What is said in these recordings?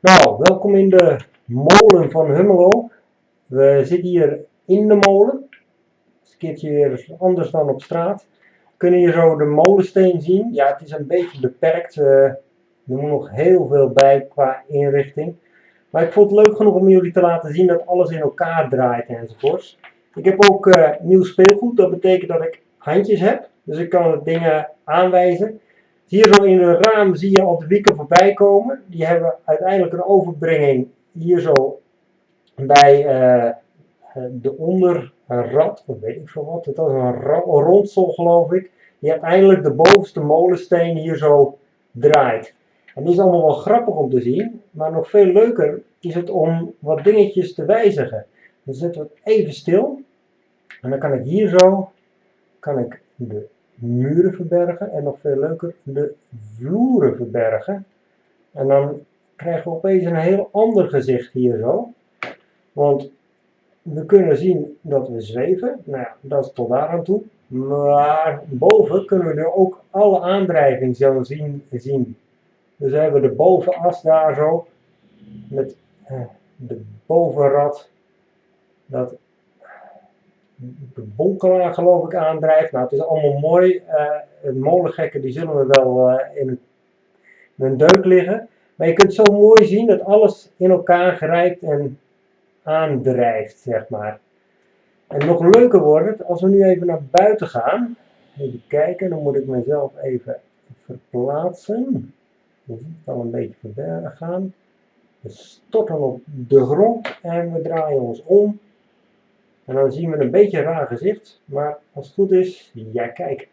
Nou, welkom in de molen van Hummelo. We zitten hier in de molen. Het een keertje weer anders dan op straat. We kunnen hier zo de molensteen zien. Ja, het is een beetje beperkt. Uh, er moet nog heel veel bij qua inrichting. Maar ik vond het leuk genoeg om jullie te laten zien dat alles in elkaar draait enzovoorts. Ik heb ook uh, nieuw speelgoed. Dat betekent dat ik handjes heb. Dus ik kan dingen aanwijzen. Hier zo in een raam zie je al de wieken voorbij komen. Die hebben uiteindelijk een overbrenging hier zo bij uh, de onderrad, of weet ik veel wat. Het was een rondsel geloof ik. Die uiteindelijk de bovenste molensteen hier zo draait. En die is allemaal wel grappig om te zien. Maar nog veel leuker is het om wat dingetjes te wijzigen. Dan zetten we het even stil. En dan kan ik hier zo, kan ik de muren verbergen en nog veel leuker de vloeren verbergen. En dan krijgen we opeens een heel ander gezicht hier zo. Want we kunnen zien dat we zweven, nou ja, dat is tot daar aan toe. Maar boven kunnen we nu ook alle aandrijving zo zien. zien. Dus we hebben de bovenas daar zo, met eh, de bovenrad, dat de bonkelaar geloof ik aandrijft. Nou, het is allemaal mooi. Uh, molengekken die zullen we wel uh, in, een, in deuk liggen. Maar je kunt zo mooi zien dat alles in elkaar grijpt en aandrijft, zeg maar. En nog leuker wordt het als we nu even naar buiten gaan. Even kijken, dan moet ik mezelf even verplaatsen. Ziet het al een beetje verbergen gaan. We storten op de grond en we draaien ons om. En dan zien we een beetje een raar gezicht, maar als het goed is, ja kijk,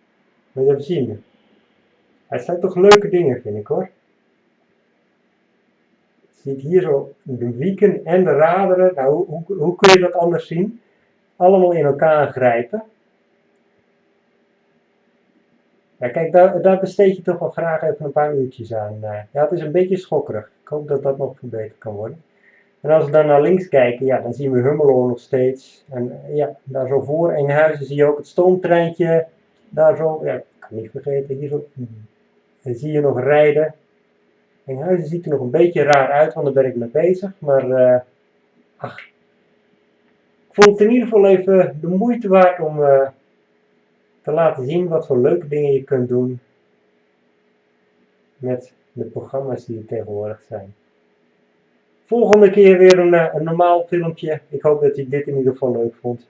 we hebben zien. Het zijn toch leuke dingen vind ik hoor. Je ziet hier zo de wieken en de raderen, nou hoe, hoe kun je dat anders zien? Allemaal in elkaar grijpen. Ja, kijk, daar, daar, besteed je toch wel graag even een paar uurtjes aan. Eh. Ja, het is een beetje schokkerig. Ik hoop dat dat nog verbeterd kan worden. En als we dan naar links kijken, ja, dan zien we Hummelo nog steeds. En ja, daar zo voor Enghuizen zie je ook het stoomtreintje. Daar zo, ja, ik kan niet vergeten, hier zo dan zie je nog rijden. Enghuizen ziet er nog een beetje raar uit, want daar ben ik mee bezig. Maar, uh, ach, ik vond het in ieder geval even de moeite waard om te laten zien wat voor leuke dingen je kunt doen met de programma's die er tegenwoordig zijn. Volgende keer weer een, eh, een normaal filmpje. Ik hoop dat je dit in ieder geval leuk vond.